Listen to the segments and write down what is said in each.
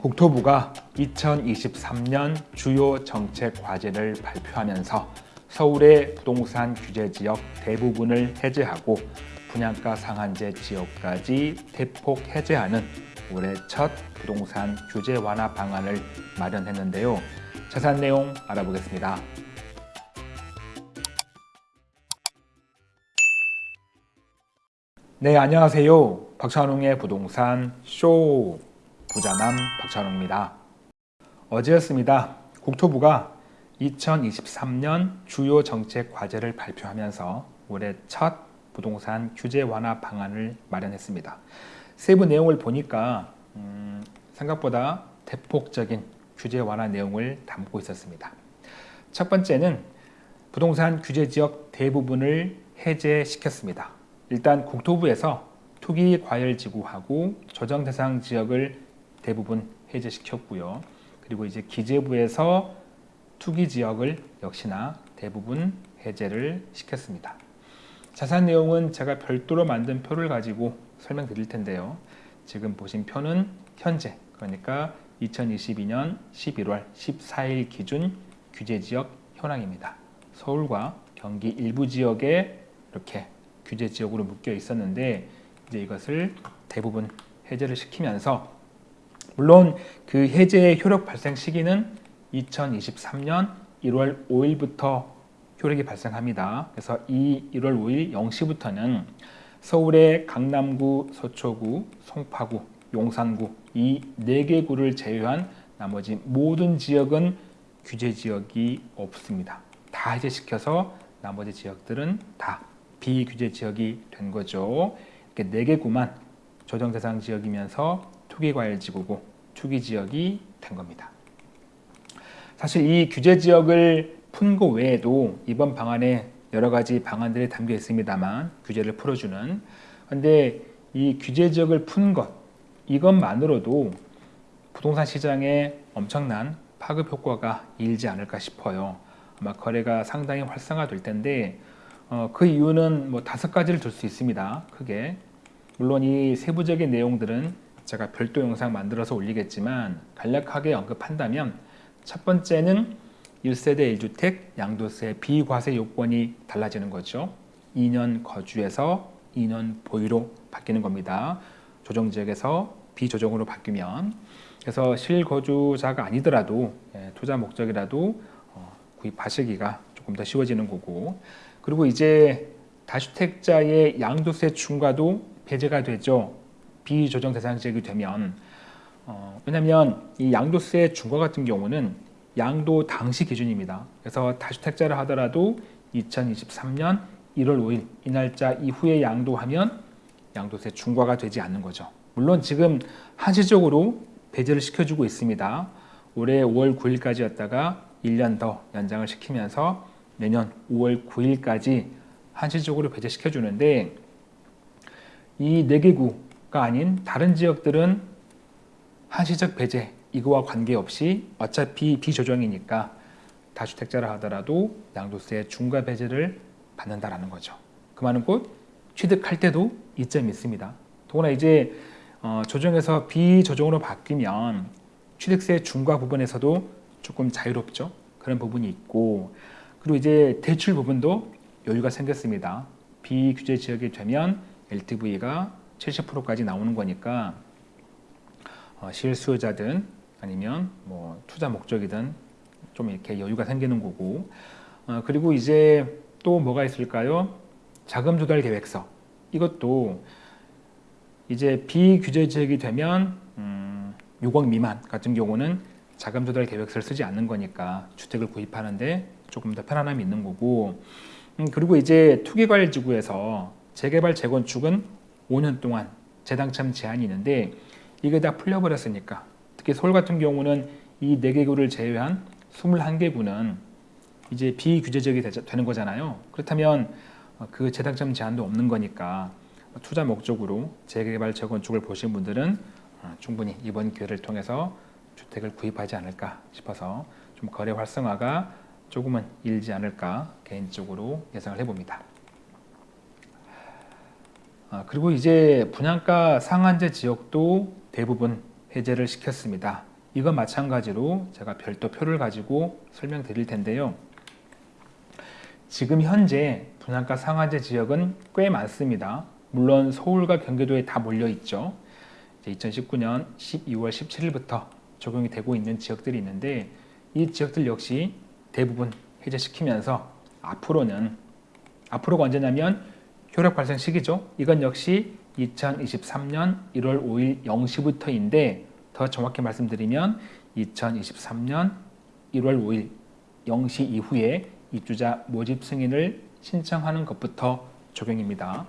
국토부가 2023년 주요 정책 과제를 발표하면서 서울의 부동산 규제 지역 대부분을 해제하고 분양가 상한제 지역까지 대폭 해제하는 올해 첫 부동산 규제 완화 방안을 마련했는데요. 자세한 내용 알아보겠습니다. 네, 안녕하세요. 박찬웅의 부동산 쇼 부자남 박찬웅입니다. 어제였습니다. 국토부가 2023년 주요 정책 과제를 발표하면서 올해 첫 부동산 규제 완화 방안을 마련했습니다. 세부 내용을 보니까 음, 생각보다 대폭적인 규제 완화 내용을 담고 있었습니다. 첫 번째는 부동산 규제 지역 대부분을 해제시켰습니다. 일단 국토부에서 투기 과열 지구하고 조정 대상 지역을 대부분 해제시켰고요. 그리고 이제 기재부에서 투기 지역을 역시나 대부분 해제를 시켰습니다. 자세한 내용은 제가 별도로 만든 표를 가지고 설명드릴 텐데요. 지금 보신 표는 현재 그러니까 2022년 11월 14일 기준 규제지역 현황입니다. 서울과 경기 일부 지역에 이렇게 규제 지역으로 묶여 있었는데 이제 이것을 대부분 해제를 시키면서 물론 그 해제의 효력 발생 시기는 2023년 1월 5일부터 효력이 발생합니다. 그래서 이 1월 5일 0시부터는 서울의 강남구, 서초구, 송파구, 용산구 이네개 구를 제외한 나머지 모든 지역은 규제 지역이 없습니다. 다 해제시켜서 나머지 지역들은 다 비규제 지역이 된 거죠. 이렇게 네개 구만 조정 대상 지역이면서 투기과열지구고 투기지역이 된 겁니다. 사실 이 규제 지역을 푼거 외에도 이번 방안에 여러 가지 방안들이 담겨 있습니다만 규제를 풀어주는 근데 이 규제 지역을 푼 것 이것만으로도 부동산 시장에 엄청난 파급 효과가 일지 않을까 싶어요. 아마 거래가 상당히 활성화될 텐데 어, 그 이유는 뭐 다섯 가지를 들수 있습니다. 크게 물론 이 세부적인 내용들은 제가 별도 영상 만들어서 올리겠지만 간략하게 언급한다면 첫 번째는 1세대 1주택 양도세 비과세 요건이 달라지는 거죠. 2년 거주에서 2년 보유로 바뀌는 겁니다. 조정지역에서 비조정으로 바뀌면 그래서 실거주자가 아니더라도 예, 투자 목적이라도 어, 구입하시기가 조금 더 쉬워지는 거고 그리고 이제 다주택자의 양도세 중과도 배제가 되죠. 비조정 대상 지역이 되면 어, 왜냐하면 이 양도세 중과 같은 경우는 양도 당시 기준입니다. 그래서 다주택자를 하더라도 2023년 1월 5일 이 날짜 이후에 양도하면 양도세 중과가 되지 않는 거죠. 물론 지금 한시적으로 배제를 시켜주고 있습니다. 올해 5월 9일까지였다가 1년 더 연장을 시키면서 내년 5월 9일까지 한시적으로 배제시켜주는데 이 4개구 가 아닌 다른 지역들은 한시적 배제 이거와 관계없이 어차피 비조정이니까 다주택자라 하더라도 양도세 중과 배제를 받는다라는 거죠. 그 말은 곧 취득할 때도 이점이 있습니다. 더구나 이제 어, 조정에서 비조정으로 바뀌면 취득세 중과 부분에서도 조금 자유롭죠. 그런 부분이 있고 그리고 이제 대출 부분도 여유가 생겼습니다. 비규제 지역이 되면 LTV가 70%까지 나오는 거니까 어, 실수요자든 아니면 뭐 투자 목적이든 좀 이렇게 여유가 생기는 거고. 어, 그리고 이제 또 뭐가 있을까요? 자금 조달 계획서. 이것도 이제 비규제 지역이 되면 음, 6억 미만 같은 경우는 자금 조달 계획서를 쓰지 않는 거니까 주택을 구입하는데 조금 더 편안함이 있는 거고. 음, 그리고 이제 투기과열지구에서 재개발 재건축은 5년 동안 재당첨 제한이 있는데 이게 다 풀려버렸으니까 특히 서울 같은 경우는 이 4개 구를 제외한 21개 구는 이제 비규제적이 되는 거잖아요. 그렇다면 어, 그 재당첨 제한도 없는 거니까 투자 목적으로 재개발 재건축을 보신 분들은 어, 충분히 이번 기회를 통해서 주택을 구입하지 않을까 싶어서 좀 거래 활성화가 조금은 일지 않을까 개인적으로 예상을 해봅니다. 아, 그리고 이제 분양가 상한제 지역도 대부분 해제를 시켰습니다. 이건 마찬가지로 제가 별도 표를 가지고 설명드릴 텐데요. 지금 현재 분양가 상한제 지역은 꽤 많습니다. 물론 서울과 경기도에 다 몰려 있죠. 2019년 12월 17일부터 적용이 되고 있는 지역들이 있는데 이 지역들 역시 대부분 해제시키면서 앞으로는 앞으로가 언제냐면 효력 발생 시기죠. 이건 역시 2023년 1월 5일 0시부터인데 더 정확히 말씀드리면 2023년 1월 5일 0시 이후에 입주자 모집 승인을 신청하는 것부터 적용입니다.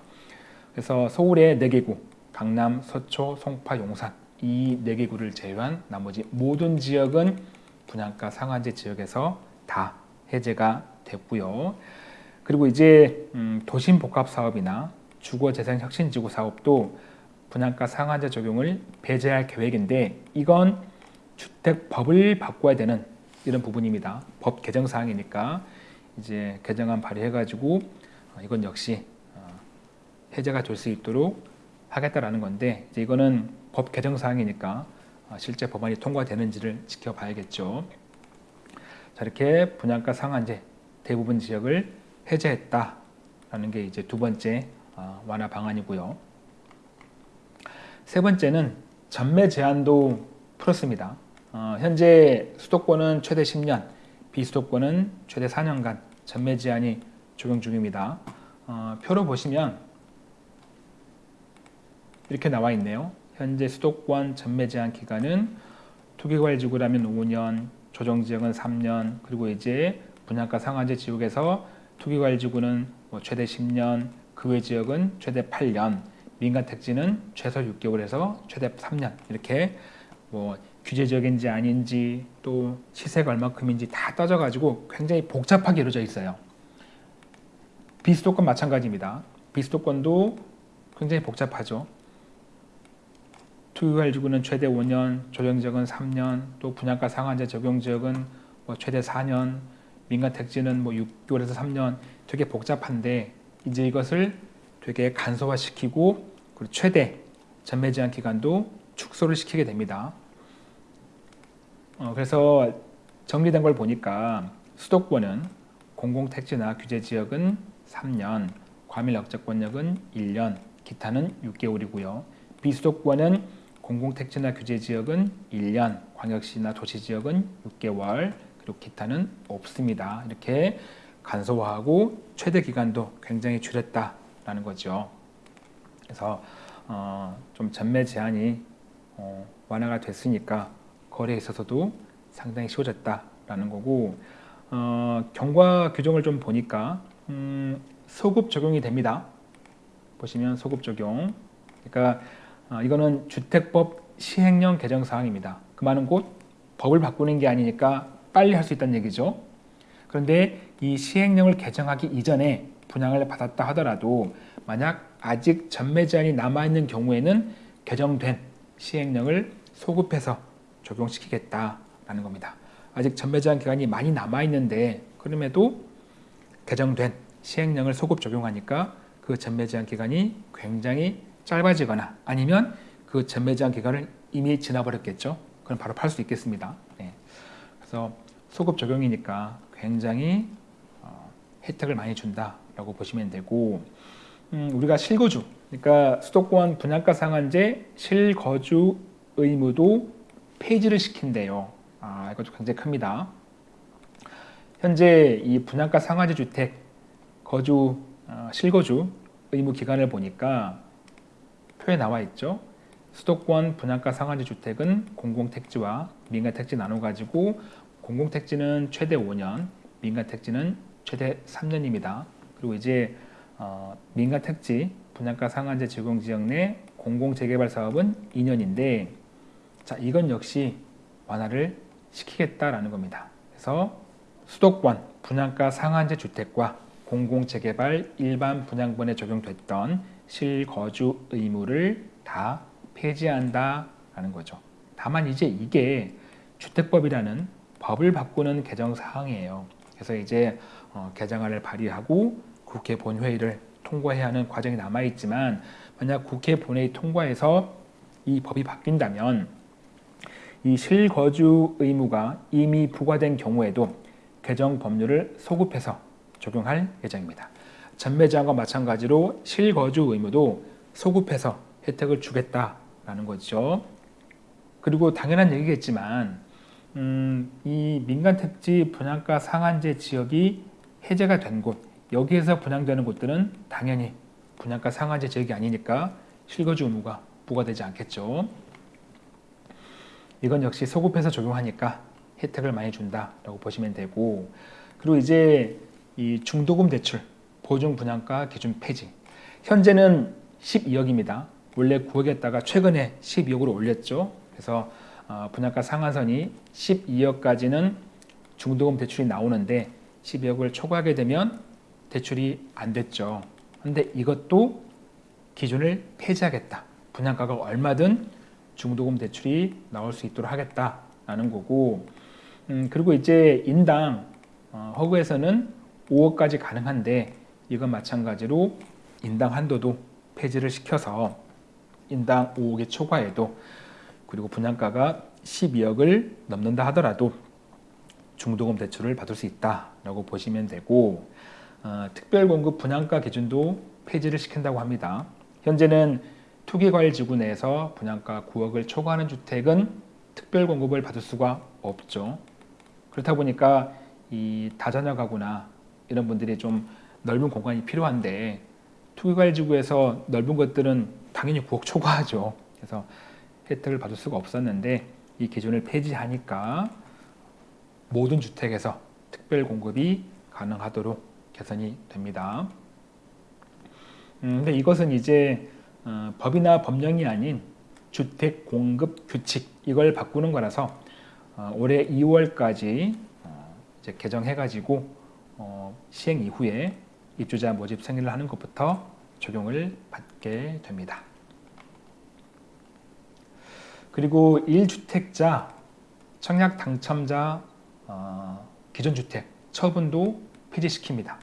그래서 서울의 4개구, 강남, 서초, 송파, 용산 이 4개구를 제외한 나머지 모든 지역은 분양가 상한제 지역에서 다 해제가 됐고요. 그리고 이제 음, 도심 복합 사업이나 주거재생 혁신지구 사업도 분양가 상한제 적용을 배제할 계획인데 이건 주택법을 바꿔야 되는 이런 부분입니다. 법 개정 사항이니까 이제 개정안 발의해가지고 어, 이건 역시 어, 해제가 될 수 있도록 하겠다라는 건데 이제 이거는 법 개정 사항이니까 어, 실제 법안이 통과되는지를 지켜봐야겠죠. 자 이렇게 분양가 상한제 대부분 지역을 해제했다라는 게 이제 두 번째 완화 방안이고요. 세 번째는 전매 제한도 풀었습니다. 어, 현재 수도권은 최대 10년, 비수도권은 최대 4년간 전매 제한이 적용 중입니다. 어, 표로 보시면 이렇게 나와 있네요. 현재 수도권 전매 제한 기간은 투기과일지구라면 5년, 조정지역은 3년, 그리고 이제 분양가 상한제 지역에서 투기과일지구는 뭐 최대 10년, 그 외 지역은 최대 8년, 민간 택지는 최소 6개월 에서 최대 3년 이렇게 뭐 규제 지역인지 아닌지 또 시세가 얼마큼인지 다 따져가지고 굉장히 복잡하게 이루어져 있어요. 비수도권 마찬가지입니다. 비수도권도 굉장히 복잡하죠. 투기관리지구는 최대 5년, 조정지역은 3년, 또 분양가 상한제 적용지역은 뭐 최대 4년, 민간 택지는 뭐 6개월에서 3년 되게 복잡한데 이제 이것을 되게 간소화시키고 그리고 최대 전매 제한 기간도 축소를 시키게 됩니다. 어, 그래서 정리된 걸 보니까 수도권은 공공택지나 규제지역은 3년, 과밀 억제권역은 1년, 기타는 6개월이고요. 비수도권은 공공택지나 규제지역은 1년, 광역시나 도시지역은 6개월, 그리고 기타는 없습니다. 이렇게 간소화하고 최대 기간도 굉장히 줄였다라는 거죠. 그래서 어, 좀 전매 제한이 어, 완화가 됐으니까 거래에 있어서도 상당히 쉬워졌다라는 거고 어, 경과 규정을 좀 보니까 음, 소급 적용이 됩니다. 보시면 소급 적용. 그러니까 어, 이거는 주택법 시행령 개정 사항입니다. 그 말은 곧 법을 바꾸는 게 아니니까 빨리 할 수 있다는 얘기죠. 그런데 이 시행령을 개정하기 이전에 분양을 받았다 하더라도 만약 아직 전매 제한이 남아있는 경우에는 개정된 시행령을 소급해서 적용시키겠다라는 겁니다. 아직 전매 제한 기간이 많이 남아있는데 그럼에도 개정된 시행령을 소급 적용하니까 그 전매 제한 기간이 굉장히 짧아지거나 아니면 그 전매 제한 기간을 이미 지나버렸겠죠. 그럼 바로 팔 수 있겠습니다. 네. 그래서 소급 적용이니까 굉장히 어, 혜택을 많이 준다라고 보시면 되고 음, 우리가 실거주 그러니까 수도권 분양가 상한제 실거주 의무도 폐지를 시킨대요. 아, 이것도 굉장히 큽니다. 현재 이 분양가 상한제 주택 거주 어, 실거주 의무 기간을 보니까 표에 나와 있죠. 수도권 분양가 상한제 주택은 공공택지와 민간택지 나눠 가지고 공공택지는 최대 5년, 민간택지는 최대 3년입니다. 그리고 이제 어, 민간택지 분양가 상한제 적용지역 내 공공재개발 사업은 2년인데 자 이건 역시 완화를 시키겠다라는 겁니다. 그래서 수도권 분양가 상한제 주택과 공공재개발 일반 분양분에 적용됐던 실거주 의무를 다 폐지한다라는 거죠. 다만 이제 이게 주택법이라는 법을 바꾸는 개정 사항이에요. 그래서 이제 어, 개정안을 발의하고 국회 본회의를 통과해야 하는 과정이 남아 있지만 만약 국회 본회의 통과해서 이 법이 바뀐다면 이 실거주 의무가 이미 부과된 경우에도 개정 법률을 소급해서 적용할 예정입니다. 전매제한과 마찬가지로 실거주 의무도 소급해서 혜택을 주겠다 라는 거죠. 그리고 당연한 얘기겠지만 음, 이 민간택지 분양가 상한제 지역이 해제가 된 곳, 여기에서 분양되는 곳들은 당연히 분양가 상한제 지역이 아니니까 실거주 의무가 부과되지 않겠죠. 이건 역시 소급해서 적용하니까 혜택을 많이 준다라고 보시면 되고 그리고 이제 이 중도금 대출 보증 분양가 기준 폐지 현재는 12억입니다. 원래 9억이었다가 최근에 12억으로 올렸죠. 그래서 어, 분양가 상한선이 12억까지는 중도금 대출이 나오는데 12억을 초과하게 되면 대출이 안 됐죠. 근데 이것도 기준을 폐지하겠다. 분양가가 얼마든 중도금 대출이 나올 수 있도록 하겠다라는 거고 음, 그리고 이제 인당 어, 허구에서는 5억까지 가능한데 이건 마찬가지로 인당 한도도 폐지를 시켜서 인당 5억의 초과에도 그리고 분양가가 12억을 넘는다 하더라도 중도금 대출을 받을 수 있다라고 보시면 되고 어, 특별공급 분양가 기준도 폐지를 시킨다고 합니다. 현재는 투기과일지구 내에서 분양가 9억을 초과하는 주택은 특별공급을 받을 수가 없죠. 그렇다 보니까 이 다자녀 가구나 이런 분들이 좀 넓은 공간이 필요한데 투기과일지구에서 넓은 것들은 당연히 9억 초과하죠. 그래서 혜택을 받을 수가 없었는데 이 기준을 폐지하니까 모든 주택에서 특별 공급이 가능하도록 개선이 됩니다. 음, 근데 이것은 이제 어, 법이나 법령이 아닌 주택 공급 규칙 이걸 바꾸는 거라서 어, 올해 2월까지 어, 이제 개정해가지고 어, 시행 이후에 입주자 모집 승인을 하는 것부터 적용을 받게 됩니다. 그리고 1주택자 청약 당첨자 어, 기존 주택 처분도 폐지시킵니다.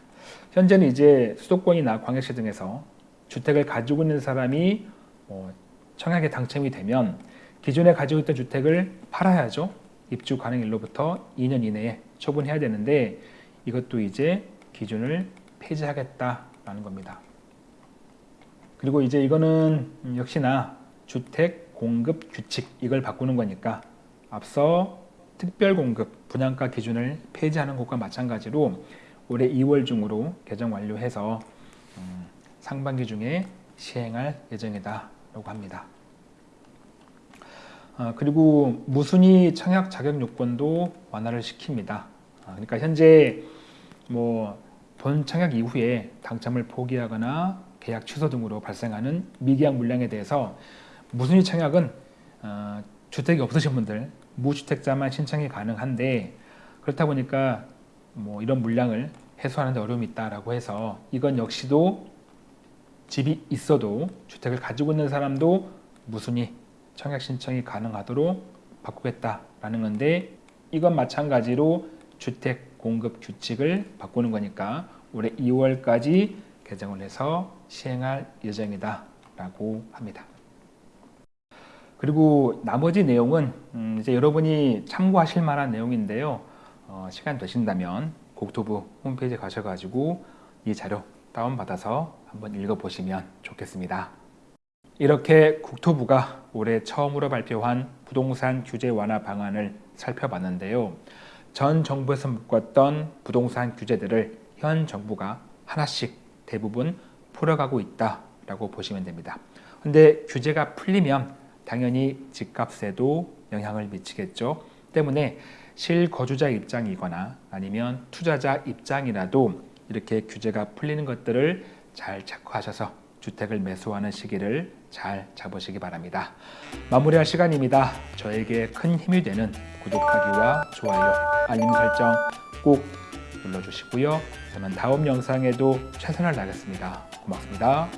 현재는 이제 수도권이나 광역시 등에서 주택을 가지고 있는 사람이 어, 청약에 당첨이 되면 기존에 가지고 있던 주택을 팔아야죠. 입주 가능일로부터 2년 이내에 처분해야 되는데 이것도 이제 기준을 폐지하겠다라는 겁니다. 그리고 이제 이거는 역시나 주택 공급 규칙 이걸 바꾸는 거니까 앞서 특별 공급 분양가 기준을 폐지하는 것과 마찬가지로 올해 2월 중으로 개정 완료해서 음, 상반기 중에 시행할 예정이다 라고 합니다. 어, 그리고 무순위 청약 자격 요건도 완화를 시킵니다. 어, 그러니까 현재 뭐 본 청약 이후에 당첨을 포기하거나 계약 취소 등으로 발생하는 미계약 물량에 대해서 무순위 청약은 어, 주택이 없으신 분들 무주택자만 신청이 가능한데 그렇다 보니까 뭐 이런 물량을 해소하는 데 어려움이 있다라고 해서 이건 역시도 집이 있어도 주택을 가지고 있는 사람도 무순위 청약 신청이 가능하도록 바꾸겠다라는 건데 이건 마찬가지로 주택 공급 규칙을 바꾸는 거니까 올해 2월까지 개정을 해서 시행할 예정이다 라고 합니다. 그리고 나머지 내용은 음 이제 여러분이 참고하실 만한 내용인데요. 어 시간 되신다면 국토부 홈페이지 가셔가지고 이 자료 다운받아서 한번 읽어보시면 좋겠습니다. 이렇게 국토부가 올해 처음으로 발표한 부동산 규제 완화 방안을 살펴봤는데요. 전 정부에서 묶었던 부동산 규제들을 현 정부가 하나씩 대부분 풀어가고 있다라고 보시면 됩니다. 근데 규제가 풀리면 당연히 집값에도 영향을 미치겠죠. 때문에 실거주자 입장이거나 아니면 투자자 입장이라도 이렇게 규제가 풀리는 것들을 잘 체크하셔서 주택을 매수하는 시기를 잘 잡으시기 바랍니다. 마무리할 시간입니다. 저에게 큰 힘이 되는 구독하기와 좋아요, 알림 설정 꼭 눌러주시고요. 저는 다음 영상에도 최선을 다하겠습니다. 고맙습니다.